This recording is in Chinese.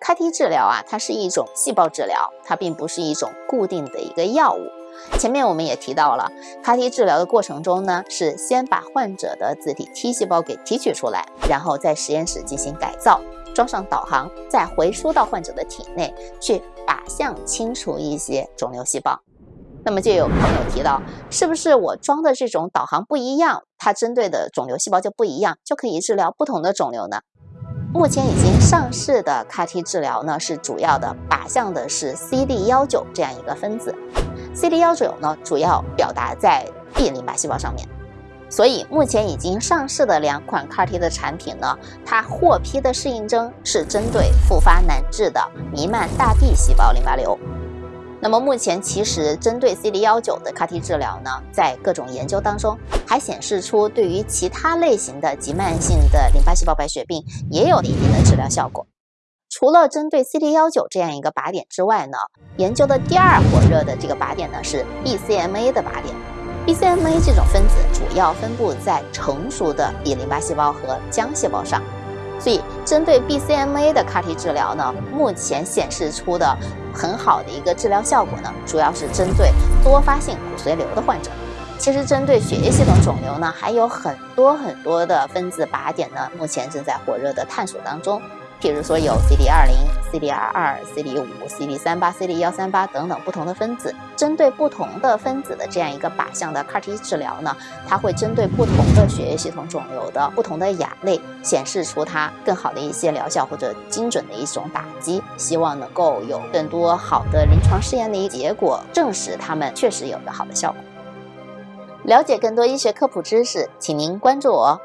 CAR-T 治疗啊，它是一种细胞治疗，它并不是一种固定的一个药物。前面我们也提到了，CAR-T 治疗的过程中呢，是先把患者的自体 T 细胞给提取出来，然后在实验室进行改造，装上导航，再回输到患者的体内去靶向清除一些肿瘤细胞。那么就有朋友提到，是不是我装的这种导航不一样，它针对的肿瘤细胞就不一样，就可以治疗不同的肿瘤呢？目前已经上市的 CAR-T 治疗呢，是主要的靶向的是 CD19 这样一个分子，CD19 呢主要表达在 B 淋巴细胞上面，所以目前已经上市的两款 CAR-T 的产品呢，它获批的适应症是针对复发难治的弥漫大 B 细胞淋巴瘤。那么目前其实针对 CD19 的 CAR-T 治疗呢，在各种研究当中还显示出对于其他类型的急慢性的淋巴细胞白血病也有一定的治疗效果。除了针对 CD19 这样一个靶点之外呢，研究的第二火热的这个靶点呢是 BCMA 的靶点。BCMA 这种分子主要分布在成熟的 B 淋巴细胞和浆细胞上。所以，针对 BCMA 的 CAR-T 治疗呢，目前显示出的很好的一个治疗效果呢，主要是针对多发性骨髓瘤的患者。其实，针对血液系统肿瘤呢，还有很多很多的分子靶点呢，目前正在火热的探索当中。譬如说有 CD 二零、CD 二二、CD 五、CD 三八、CD 幺三八等等不同的分子，针对不同的分子的这样一个靶向的 CAR-T 治疗呢，它会针对不同的血液系统肿瘤的不同的亚类，显示出它更好的一些疗效或者精准的一种打击，希望能够有更多好的临床试验的一个结果，证实它们确实有个好的效果。了解更多医学科普知识，请您关注我。